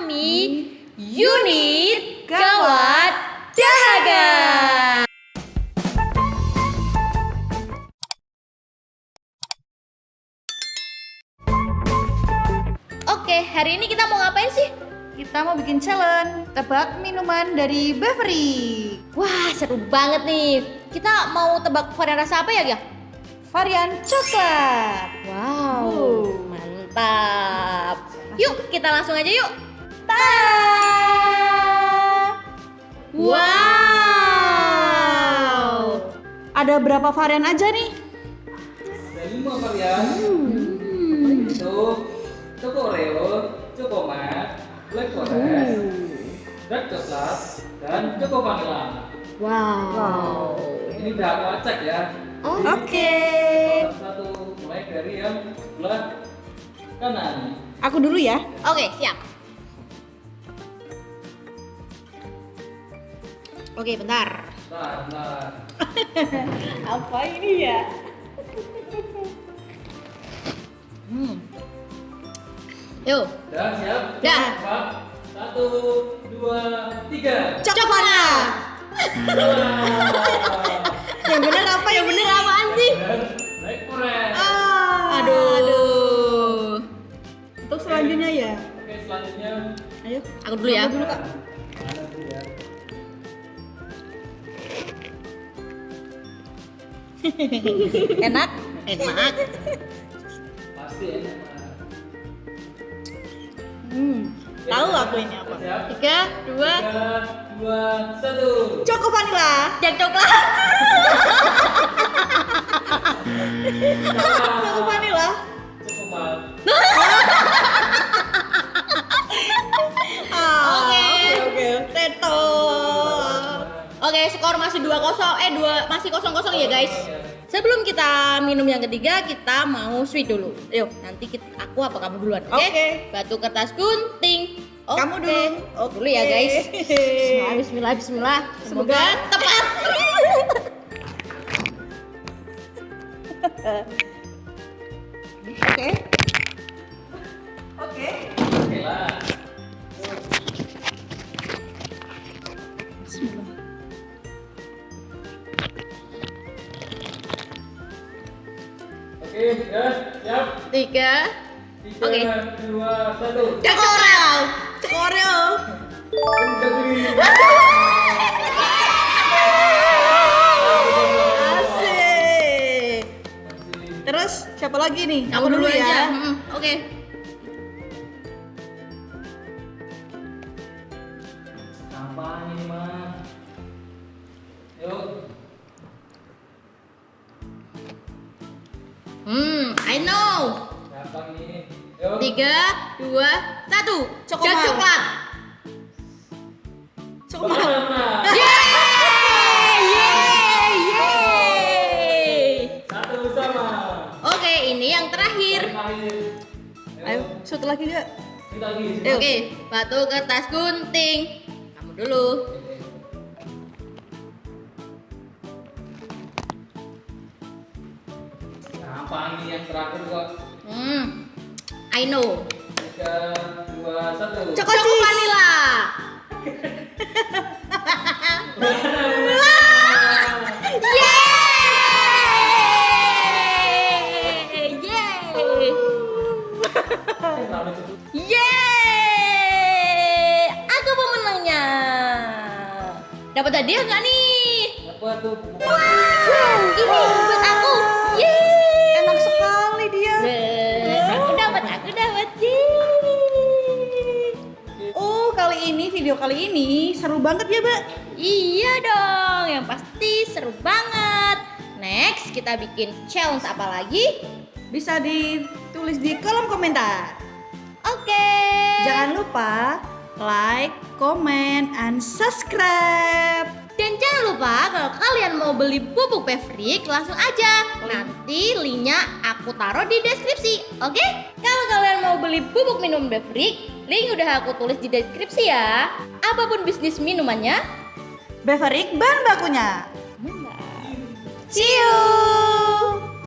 kami Unit Gawat Dahaga. Oke, hari ini kita mau ngapain sih? Kita mau bikin challenge tebak minuman dari Beverly. Wah, seru banget nih. Kita mau tebak varian rasa apa ya, Gia? Varian coklat. Wow, Wow. mantap. Yuk, kita langsung aja yuk. Ta! Wow. Ada berapa varian aja nih? Ada lima varian. Itu Choco Oreo, Choco Mat, Black Forest, Dark Coklat, dan Choco Vanilla. Wow. Ini udah aku acak ya. Oh, Oke. Satu mulai dari yang sebelah kanan. Aku dulu ya. Oke, siap. Oke, bentar. Nah, nah. Apa ini ya? Hmm. Yuk. Udah siap? Empat, Satu, dua, tiga. Coklat. Yang bener apa? Yang bener apaan sih? Black Forest. Ah, Aduh. Untuk selanjutnya ya. Oke, selanjutnya. Ayo. Aku dulu ya. Aku dulu, Kak. Enak? Enak. Pasti enak. Hmm. Tahu aku ini apa? Siap? Tiga, dua, Tiga, dua, satu. Choco vanilla. yang coklat. Choco vanilla. Skor masih 2-0. Eh, dua masih kosong-kosong ya, guys. Sebelum kita minum yang ketiga, kita mau sweet dulu. Yuk, nanti kita, aku apa kamu duluan? Oke. Oke. Batu kertas gunting. Kamu Oke. dulu. Oke. Dulu ya, guys. Bismillah, bismillah, bismillah. Semoga Semoga tepat. Oke. Oke. Tiga. Oke. dua, satu. Coklat. Oreo. Jadi. Asik. Terus siapa lagi nih? Aku dulu aja. Mm, Oke. Apa ini mah? Hmm, I know. Yuk. Tiga, dua, satu. Coklat. Coklat. Coklat. Yeay, yeay, yeay. Satu sama. Oke, ini yang terakhir. Ayo, satu lagi. Ayo. Oke, batu kertas gunting. Kamu dulu. Apa ini yang terakhir kok? Hmm, I know. Tiga, dua, satu. Cok- Choco cheese. vanilla. Yeay, yeay. Yeay! Aku pemenangnya. Dapat hadiah nggak nih? Apa tuh? Wow, ini kali ini seru banget ya, Mbak. Iya dong, yang pasti seru banget. Next, kita bikin challenge apa lagi? Bisa ditulis di kolom komentar. Oke. Jangan lupa like, comment, and subscribe. Dan jangan lupa kalau kalian mau beli pupuk Pevrik langsung aja. Nanti linknya aku taruh di deskripsi. Oke? Kalau kalian mau beli pupuk minum Pevrik, link udah aku tulis di deskripsi ya. Apa pun bisnis minumannya, Beverik bahan bakunya. Mantap. See you.